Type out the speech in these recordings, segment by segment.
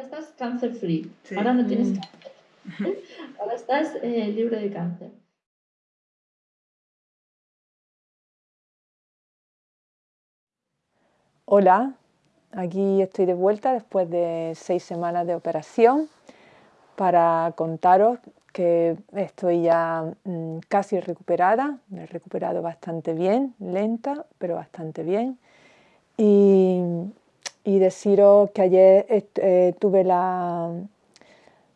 ahora estás cáncer free, ahora no tienes mm. cáncer, ahora estás eh, libre de cáncer. Hola, aquí estoy de vuelta después de seis semanas de operación para contaros que estoy ya mm, casi recuperada, me he recuperado bastante bien, lenta, pero bastante bien. Y, deciros que ayer eh, tuve la,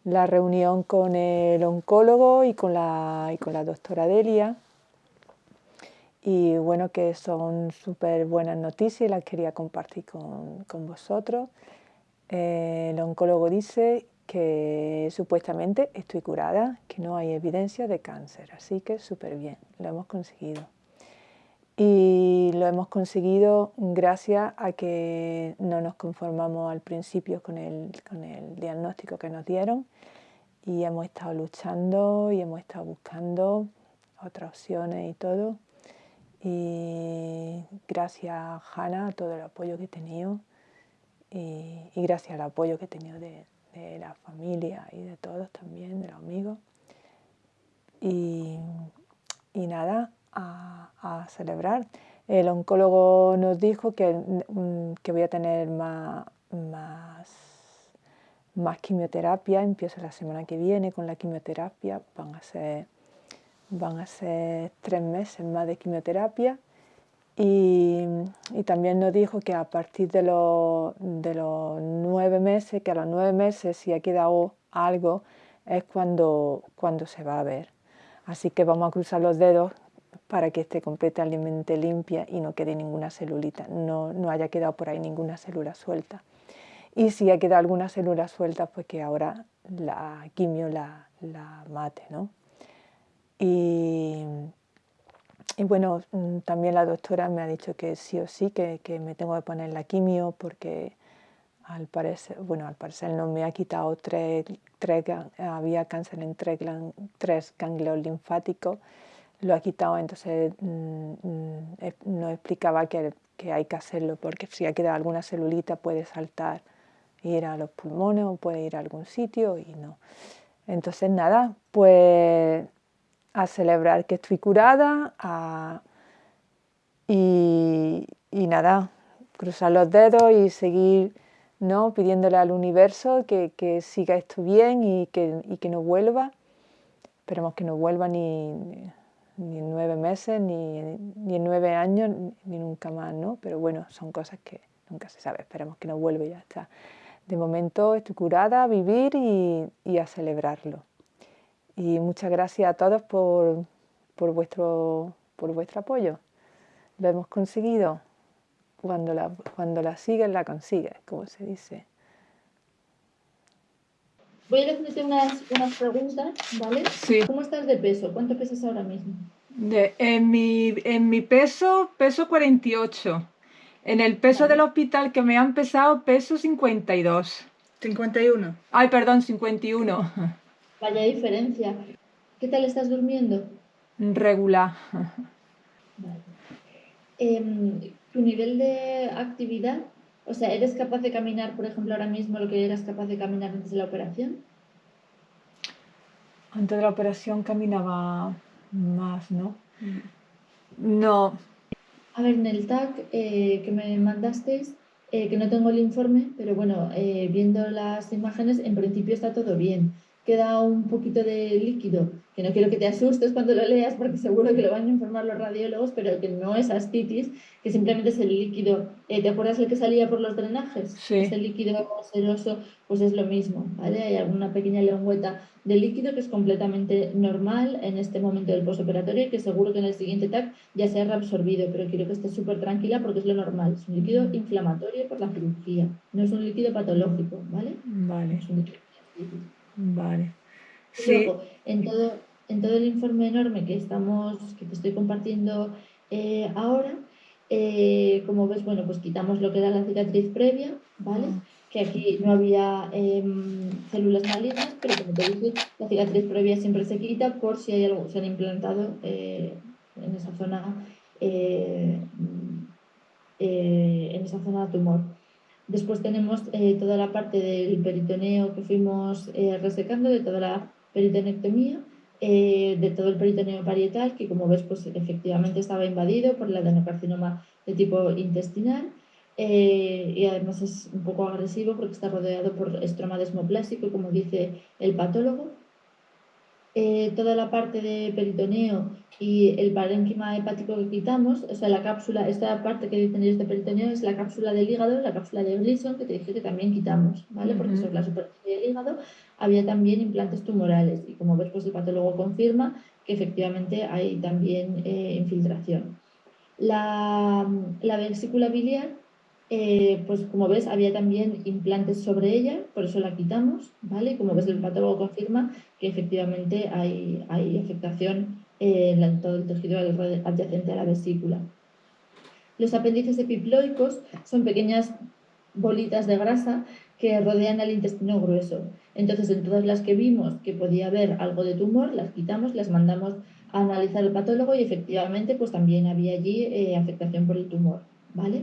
la, reunión con el oncólogo y con la, y con la doctora Delia. Y bueno, que son súper buenas noticias y las quería compartir con, con vosotros. Eh, el oncólogo dice que supuestamente estoy curada, que no hay evidencia de cáncer, así que súper bien, lo hemos conseguido. Y lo hemos conseguido gracias a que no nos conformamos al principio con el, con el diagnóstico que nos dieron y hemos estado luchando y hemos estado buscando otras opciones y todo. Y gracias a Hanna, todo el apoyo que he tenido y, y gracias al apoyo que he tenido de, de la familia y de todos también, de los amigos. Y, nada, a, celebrar. El oncólogo nos dijo que, mm, que voy a tener más, más, más, quimioterapia, empiezo la semana que viene con la quimioterapia, van a ser, van a ser tres meses más de quimioterapia y, también nos dijo que a partir de, los nueve meses, que a los nueve meses si ha quedado algo, es cuando, cuando se va a ver. Así que vamos a cruzar los dedos para que esté completamente limpia y no quede ninguna celulita, no, no haya quedado por ahí ninguna célula suelta. Y si ha quedado alguna célula suelta, pues que ahora la quimio la, la mate. ¿no? Y, y bueno, mm, también la doctora me ha dicho que sí o sí, que, me tengo que poner la quimio porque al parecer, bueno, al parecer no me ha quitado tres, tres había cáncer en tres, tres ganglios linfáticos, lo ha quitado, entonces mm, mm, no explicaba que, que, hay que hacerlo porque si ha quedado alguna celulita puede saltar, ir a los pulmones o puede ir a algún sitio y no. Entonces nada, pues a celebrar que estoy curada y, nada, cruzar los dedos y seguir ¿no? pidiéndole al universo que, siga esto bien y que, que, no vuelva. Esperemos que no vuelva ni, ni en nueve meses, ni, ni, en nueve años, ni nunca más, ¿no? Pero bueno, son cosas que nunca se sabe, esperemos que no vuelva y ya está. De momento estoy curada a vivir y a celebrarlo. Y muchas gracias a todos por, por, vuestro, por vuestro apoyo. Lo hemos conseguido. Cuando la, cuando la sigues, la consigues, como se dice. Voy a hacerte unas, unas preguntas, ¿vale? Sí. ¿Cómo estás de peso? ¿Cuánto pesas ahora mismo? De, en, mi, en mi peso, peso 48. En el peso del hospital que me han pesado, peso 52. 51. Ay, perdón, 51. Vaya diferencia. ¿Qué tal estás durmiendo? Regular. Em, ¿Tu nivel de actividad? O sea, ¿eres capaz de caminar, por ejemplo, ahora mismo lo que eras capaz de caminar antes de la operación? Antes de la operación caminaba más, ¿no? No. A ver, en el tag eh, que me mandasteis, eh, que no tengo el informe, pero bueno, eh, viendo las imágenes, en principio está todo bien queda un poquito de líquido, que no quiero que te asustes cuando lo leas porque seguro que lo van a informar los radiólogos, pero que no es astitis, que simplemente es el líquido. Eh, ¿Te acuerdas el que salía por los drenajes? Sí. Ese líquido seroso, pues es lo mismo, ¿vale? Hay alguna pequeña lengüeta de líquido que es completamente normal en este momento del postoperatorio y que seguro que en el siguiente TAC ya se ha reabsorbido, pero quiero que estés súper tranquila porque es lo normal. Es un líquido inflamatorio por la cirugía, no es un líquido patológico, ¿vale? Vale. Es un líquido Vale. Luego, en todo, en todo el informe enorme que estamos, que te estoy compartiendo eh, ahora, eh, como ves, bueno, pues quitamos lo que era la cicatriz previa, ¿vale? Que aquí no había em, células malignas, pero como te dije, la cicatriz previa siempre se quita por si hay algo, se han implantado eh, en esa zona en esa zona de tumor. Después tenemos eh, toda la parte del peritoneo que fuimos eh, resecando, de toda la peritonectomía, eh, de todo el peritoneo parietal, que como ves, pues efectivamente estaba invadido por el adenocarcinoma de tipo intestinal. y además es un poco agresivo porque está rodeado por estroma desmoplásico, como dice el patólogo. Toda la parte de peritoneo y el parénquima hepático que quitamos, o sea, la cápsula, esta parte que ellos de peritoneo es la cápsula del hígado, la cápsula de Gleason, que te dije que también quitamos, ¿vale? Porque sobre la superficie del hígado había también implantes tumorales y como ves, pues el patólogo confirma que efectivamente hay también eh, infiltración. La, la vesícula biliar eh, pues como ves había también implantes sobre ella, por eso la quitamos, ¿vale? Como ves el patólogo confirma que efectivamente hay, hay afectación en todo el tejido adyacente a la vesícula. Los apéndices epiploicos son pequeñas bolitas de grasa que rodean el intestino grueso. Entonces, en todas las que vimos que podía haber algo de tumor, las quitamos, las mandamos a analizar el patólogo y efectivamente pues también había allí eh, afectación por el tumor. ¿Vale?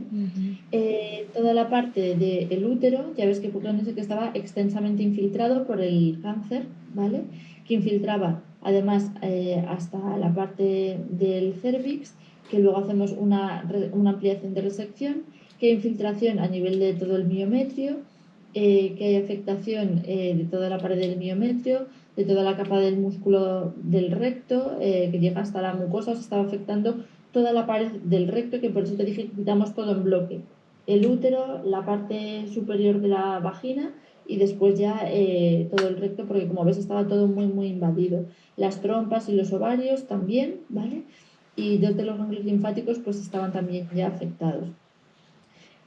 Eh, toda la parte del útero, ya ves que que estaba extensamente infiltrado por el cáncer, ¿vale? Que infiltraba además eh, hasta la parte del cervix, que luego hacemos una, una, ampliación de resección, que hay infiltración a nivel de todo el miometrio, eh, que hay afectación de toda la pared del miometrio, de toda la capa del músculo del recto, que llega hasta la mucosa, se estaba afectando toda la pared del recto, que por eso te dije que quitamos todo en bloque. El útero, la parte superior de la vagina y después ya eh, todo el recto, porque como ves estaba todo muy, muy invadido. Las trompas y los ovarios también, ¿vale? Y dos de los ganglios linfáticos pues estaban también ya afectados.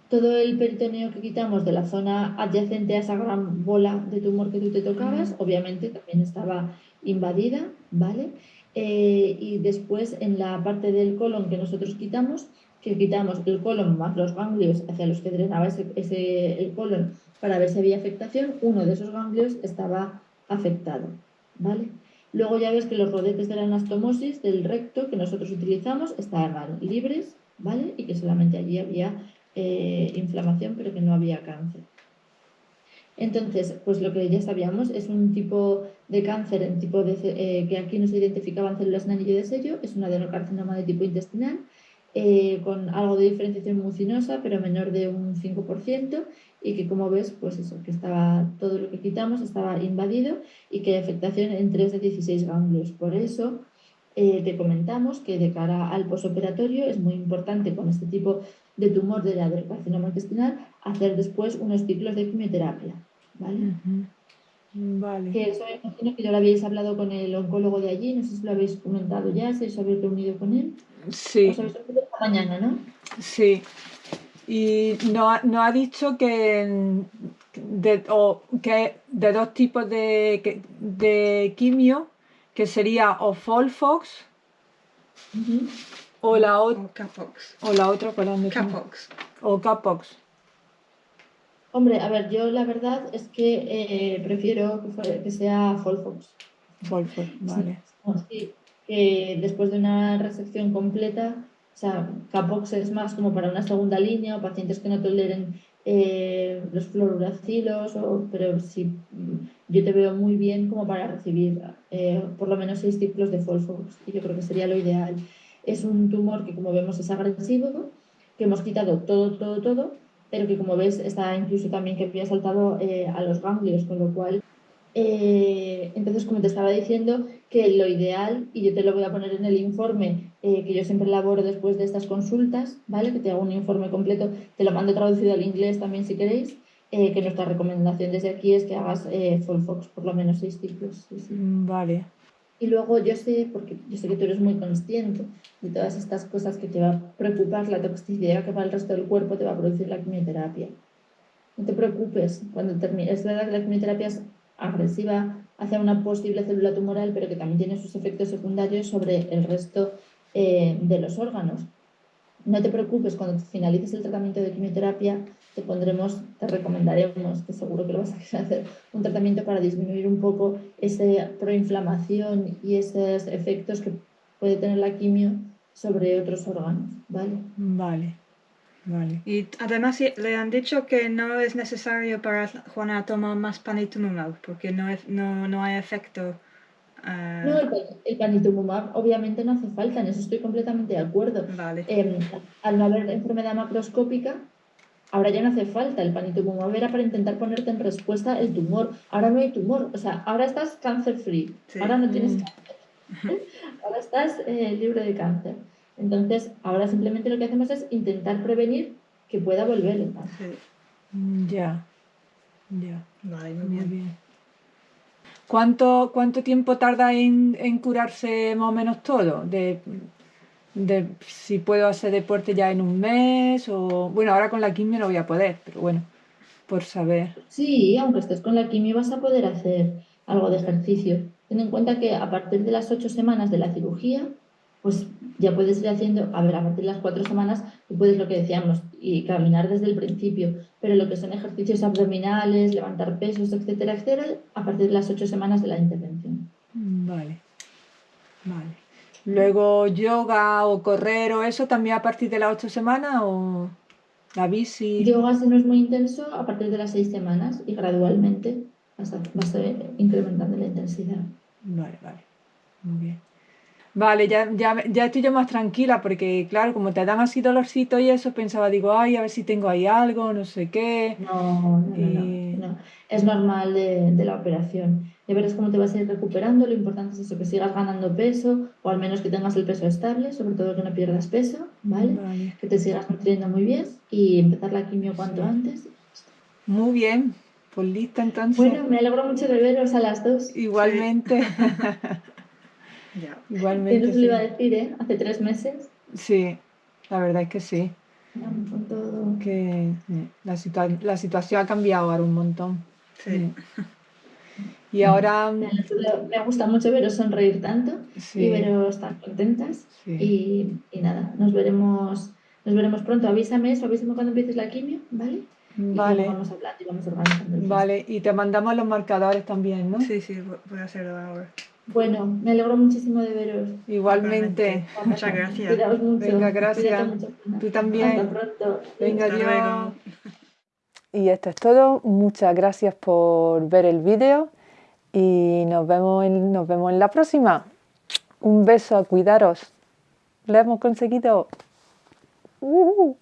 Todo el peritoneo que quitamos de la zona adyacente a esa gran bola de tumor que tú te tocabas, obviamente también estaba invadida, ¿vale? Eh, y después en la parte del colon que nosotros quitamos, que quitamos el colon más los ganglios hacia los que drenaba ese, ese el colon para ver si había afectación, uno de esos ganglios estaba afectado. ¿vale? Luego ya ves que los rodetes de la anastomosis del recto que nosotros utilizamos estaban libres ¿vale? y que solamente allí había eh, inflamación pero que no había cáncer. Entonces, pues lo que ya sabíamos es un tipo de cáncer en tipo de, eh, que aquí no se identificaban células en anillo de sello, es un adenocarcinoma de tipo intestinal, eh, con algo de diferenciación mucinosa, pero menor de un 5%, y que como ves, pues eso, que estaba todo lo que quitamos estaba invadido y que hay afectación en 3 de 16 ganglios. Por eso eh, te comentamos que de cara al posoperatorio es muy importante con este tipo de tumor de la del carcinoma intestinal hacer después unos ciclos de quimioterapia. ¿vale? Vale. Que eso imagino que ya lo habéis hablado con el oncólogo de allí, no sé si lo habéis comentado ya, si os habéis reunido con él. Sí. Os habéis reunido esta mañana, ¿no? Sí. Y nos no ha dicho que de, que de dos tipos de, de quimio, que sería o Folfox o la otra. O Capox. O la otra, ¿cuál Capox. O Capox. Hombre, a ver, yo la verdad es que eh, prefiero que, sea Folfox. Folfox, vale. Sí, que después de una resección completa, o sea, Capox es más como para una segunda línea o pacientes que no toleren eh, los fluorouracilos, o, pero sí, yo te veo muy bien como para recibir eh, por lo menos seis ciclos de Folfox y yo creo que sería lo ideal. Es un tumor que como vemos es agresivo, que hemos quitado todo, todo, todo pero que como ves está incluso también que había saltado eh, a los ganglios, con lo cual, eh, entonces como te estaba diciendo, que lo ideal, y yo te lo voy a poner en el informe eh, que yo siempre elaboro después de estas consultas, ¿vale? Que te hago un informe completo, te lo mando traducido al inglés también si queréis, que nuestra recomendación desde aquí es que hagas Fox por lo menos seis ciclos. Vale. Y luego yo sé, porque yo sé que tú eres muy consciente de todas estas cosas que te va a preocupar, la toxicidad que para el resto del cuerpo te va a producir la quimioterapia. No te preocupes, cuando termine, es verdad que la quimioterapia es agresiva hacia una posible célula tumoral, pero que también tiene sus efectos secundarios sobre el resto eh, de los órganos. No te preocupes, cuando finalices el tratamiento de quimioterapia, te pondremos, te recomendaremos, que seguro que lo vas a querer hacer, un tratamiento para disminuir un poco esa proinflamación y esos efectos que puede tener la quimio sobre otros órganos, ¿vale? Vale. Vale. Y además le han dicho que no es necesario para Juana tomar más panitumumab, porque no, es, no, no hay efecto. ah, No, el, el panitumumab obviamente no hace falta, en eso estoy completamente de acuerdo. Vale. Em, al no haber enfermedad macroscópica, ahora ya no hace falta. El panitumumab era para intentar ponerte en respuesta el tumor. Ahora no hay tumor, o sea, ahora estás cáncer free, Sí. ahora no tienes Mm. cáncer, ahora estás eh, libre de cáncer. Entonces, ahora simplemente lo que hacemos es intentar prevenir que pueda volver el cáncer. Sí. Mm, Ya, ya, Vale, muy muy bien. bien. ¿Cuánto, cuánto tiempo tarda en, en curarse más o menos todo? De, de si puedo hacer deporte ya en un mes o... Bueno, ahora con la quimio no voy a poder, pero bueno, por saber. Sí, aunque estés con la quimio vas a poder hacer algo de ejercicio. Ten en cuenta que a partir de las ocho semanas de la cirugía, pues ya puedes ir haciendo, a ver, a partir de las cuatro semanas, tú puedes lo que decíamos, y caminar desde el principio, pero lo que son ejercicios abdominales, levantar pesos, etcétera, etcétera, a partir de las ocho semanas de la intervención. Mm, Vale, vale. Luego yoga o correr o eso también a partir de las ocho semanas o la bici. Yoga, si no es muy intenso, a partir de las seis semanas y gradualmente vas, a- vas a ir incrementando la intensidad. Vale, vale. Muy bien. Vale, ya, ya, ya estoy yo más tranquila porque, claro, como te dan así dolorcito y eso, pensaba, digo, ay, a ver si tengo ahí algo, no sé qué. No, no, no, no. Es normal de, de la operación. Ya verás cómo te vas a ir recuperando. Lo importante es eso, que sigas ganando peso o al menos que tengas el peso estable, sobre todo que no pierdas peso, ¿vale? Vale. Que te sigas nutriendo muy bien y empezar la quimio cuanto Sí. antes. Muy bien, pues lista entonces. Bueno, me alegro mucho de veros a las dos. Igualmente, Ya. Igualmente. no se lo iba a Sí. decir, ¿eh? Hace tres meses. Sí, la verdad es que sí. Con todo. Que eh, la, situa- la situación ha cambiado ahora un montón. Sí. Y ahora, Me me gusta mucho veros sonreír tanto y veros tan contentas. sí. Y, y nada, nos veremos, nos veremos pronto. Avísame eso, avísame cuando empieces la quimio, ¿vale? Y luego Vale, vamos hablando y vamos organizando. vale. Y te mandamos los marcadores también, ¿no? Sí, sí, voy- a hacerlo ahora. Bueno, me alegro muchísimo de veros. Igualmente. Muchas gracias. Cuidaos mucho. Venga, gracias. Mucho. Tú también. Hasta pronto. Venga, Hasta adiós. luego. Y esto es todo. Muchas gracias por ver el vídeo y nos vemos en, nos vemos en la próxima. Un beso a cuidaros. Lo hemos conseguido. Uh.